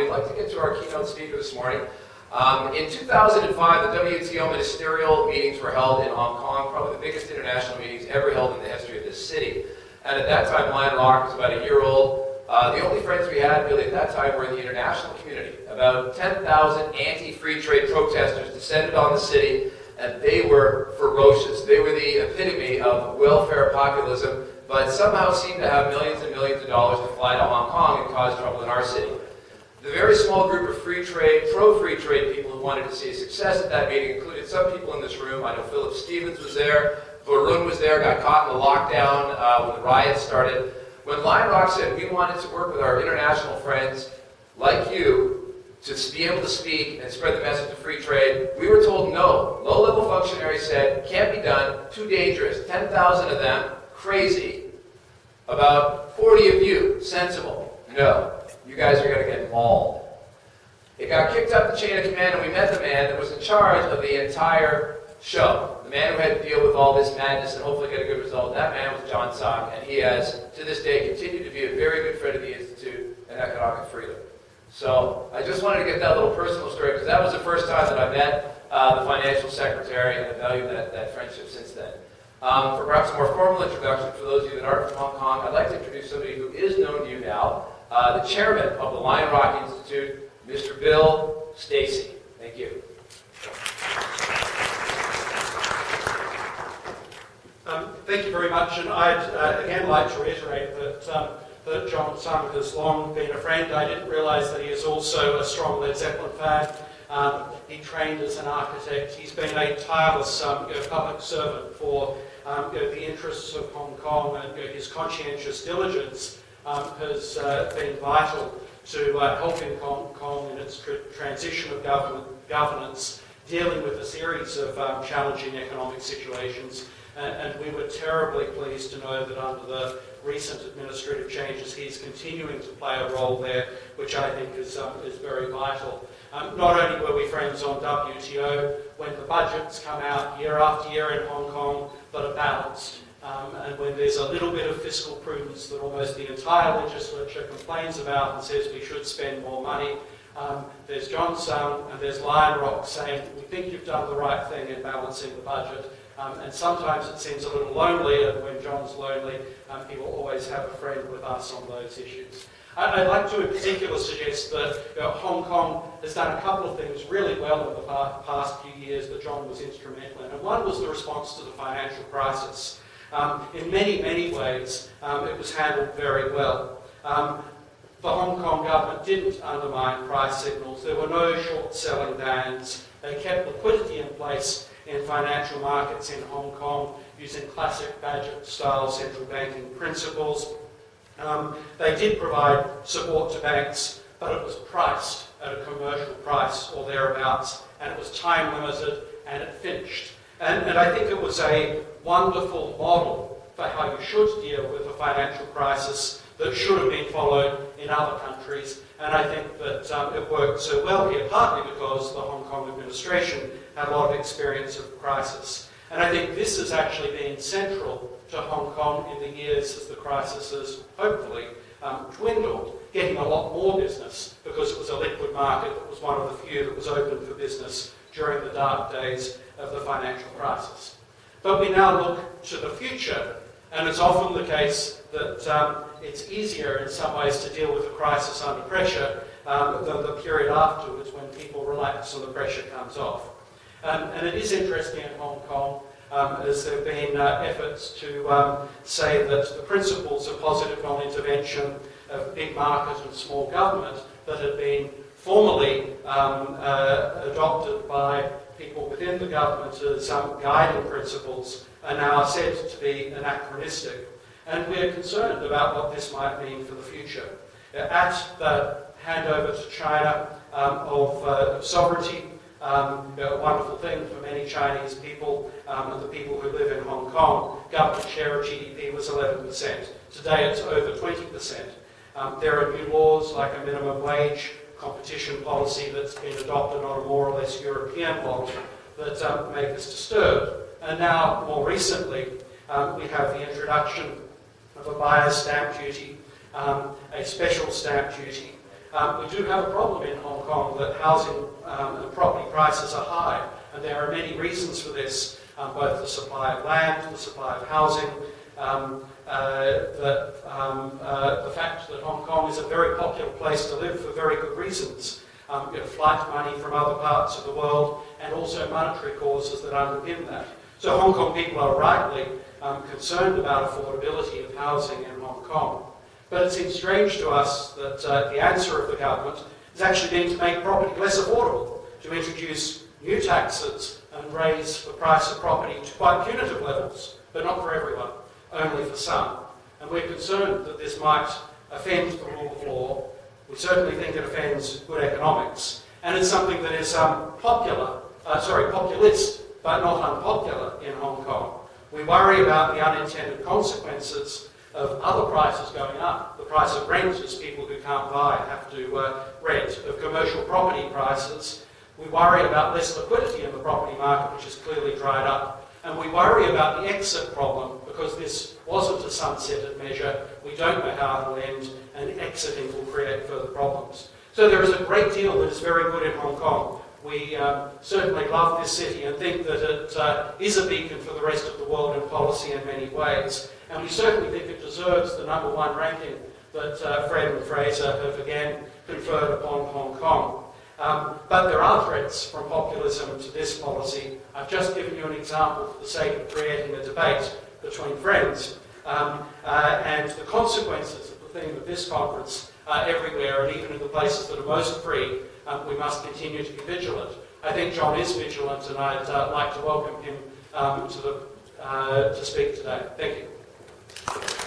We'd like to get to our keynote speaker this morning. Um, in 2005, the WTO ministerial meetings were held in Hong Kong, probably the biggest international meetings ever held in the history of this city. And at that time, Lion Rock was about a year old. Uh, the only friends we had really at that time were in the international community. About 10,000 anti-free trade protesters descended on the city, and they were ferocious. They were the epitome of welfare populism, but somehow seemed to have millions and millions of dollars to fly to Hong Kong and cause trouble in our city. The very small group of free trade, pro-free trade people who wanted to see success at that meeting included some people in this room. I know Philip Stevens was there, Varun was there, got caught in the lockdown uh, when the riots started. When Lion Rock said we wanted to work with our international friends like you to be able to speak and spread the message of free trade, we were told no. Low-level functionaries said, can't be done, too dangerous. 10,000 of them, crazy. About 40 of you, sensible. No, you guys are going to get mauled. It got kicked up the chain of command and we met the man that was in charge of the entire show. The man who had to deal with all this madness and hopefully get a good result. That man was John Tsang, and he has, to this day, continued to be a very good friend of the Institute and Economic Freedom. So I just wanted to get that little personal story because that was the first time that I met uh, the financial secretary and I value that, that friendship since then. Um, for perhaps a more formal introduction, for those of you that aren't from Hong Kong, I'd like to introduce somebody who is known to you now, uh, the chairman of the Lion Rock Institute, Mr. Bill Stacey. Thank you. Um, thank you very much, and I'd uh, again like to reiterate that, um, that John Tsang has long been a friend. I didn't realise that he is also a strong Led Zeppelin fan. Um, he trained as an architect. He's been a tireless um, you know, public servant for um, you know, the interests of Hong Kong, and you know, his conscientious diligence um, has uh, been vital to uh, helping Hong Kong in its tr transition of governance, dealing with a series of challenging economic situations and, and, we were terribly pleased to know that under the recent administrative changes, he's continuing to play a role there, which I think is, um, is very vital. Um, not only were we friends on WTO, when the budgets come out year after year in Hong Kong but are balanced, um, and when there's a little bit of fiscal prudence that almost the entire legislature complains about and says we should spend more money, um, there's John Tsang and there's Lion Rock saying we think you've done the right thing in balancing the budget um, and sometimes it seems a little lonely, and when John's lonely, um, he will always have a friend with us on those issues. I'd like to in particular suggest that you know, Hong Kong has done a couple of things really well in the past few years that John was instrumental in. And one was the response to the financial crisis. Um, in many, many ways, um, it was handled very well. Um, the Hong Kong government didn't undermine price signals. There were no short-selling bans. They kept liquidity in place in financial markets in Hong Kong using classic Bagehot-style central banking principles. Um, they did provide support to banks, but it was priced at a commercial price or thereabouts, and it was time limited, and it finished. And, and I think it was a wonderful model for how you should deal with a financial crisis that should have been followed in other countries. And I think that um, it worked so well here, partly because the Hong Kong administration had a lot of experience of crisis. And I think this has actually been central to Hong Kong in the years as the crisis has hopefully um, dwindled, getting a lot more business because it was a liquid market that was one of the few that was open for business during the dark days of the financial crisis. But we now look to the future, and it's often the case that um, it's easier in some ways to deal with a crisis under pressure um, than the period afterwards when people relax and the pressure comes off. Um, and it is interesting in Hong Kong um, as there have been uh, efforts to um, say that the principles of positive non-intervention of big market and small government that had been formally um, uh, adopted by people within the government as um, guiding principles are now said to be anachronistic. And we're concerned about what this might mean for the future. At the handover to China um, of uh, sovereignty um, a wonderful thing for many Chinese people um, and the people who live in Hong Kong. Government share of GDP was 11%. Today it's over 20%. Um, there are new laws like a minimum wage competition policy that's been adopted on a more or less European model that um, make us disturbed. And now, more recently, um, we have the introduction of a buyer's stamp duty, um, a special stamp duty, Um, we do have a problem in Hong Kong that housing um, and property prices are high, and there are many reasons for this, um, both the supply of land, the supply of housing, uh, the, um, uh, the fact that Hong Kong is a very popular place to live for very good reasons. Um, you know, flight money from other parts of the world, and also monetary causes that underpin that. So Hong Kong people are rightly um, concerned about affordability of housing in Hong Kong. But it seems strange to us that uh, the answer of the government has actually been to make property less affordable, to introduce new taxes and raise the price of property to quite punitive levels, but not for everyone, only for some. And we're concerned that this might offend the rule of law. We certainly think it offends good economics. And it's something that is um, popular, uh, sorry, populist, but not unpopular in Hong Kong. We worry about the unintended consequences of other prices going up. The price of rent, as people who can't buy have to uh, rent, of commercial property prices. We worry about less liquidity in the property market, which has clearly dried up. And we worry about the exit problem because this wasn't a sunsetted measure. We don't know how it will end, and exiting will create further problems. So there is a great deal that is very good in Hong Kong. We um, certainly love this city and think that it uh, is a beacon for the rest of the world in policy in many ways. And we certainly think it deserves the number one ranking that uh, Fred and Fraser have again conferred upon Hong Kong. Um, but there are threats from populism to this policy. I've just given you an example for the sake of creating a debate between friends. Um, uh, and the consequences of the theme of this conference are everywhere, and even in the places that are most free, um, we must continue to be vigilant. I think John is vigilant, and I'd uh, like to welcome him um, to, the, uh, to speak today. Thank you.